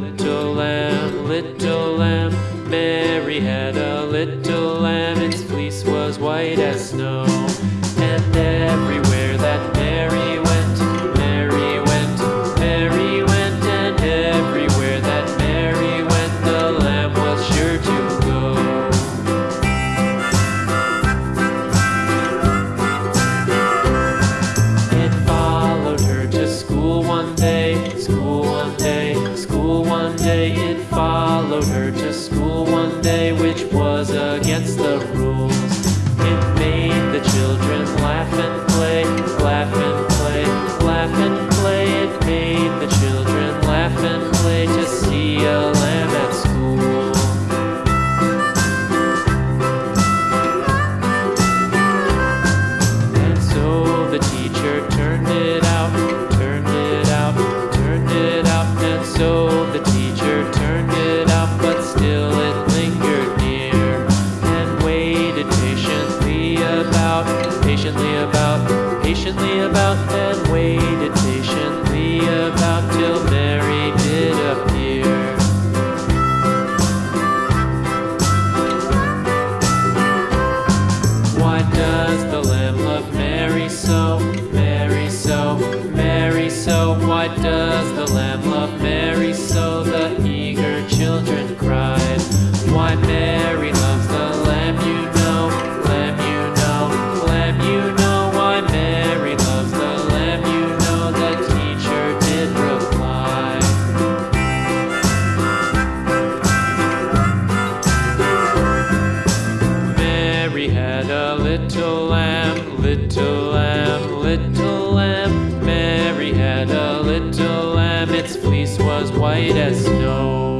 little lamb, little lamb. Mary had a little lamb, its fleece was white as snow. And everywhere that Mary over just had a little lamb, little lamb, little lamb. Mary had a little lamb, its fleece was white as snow.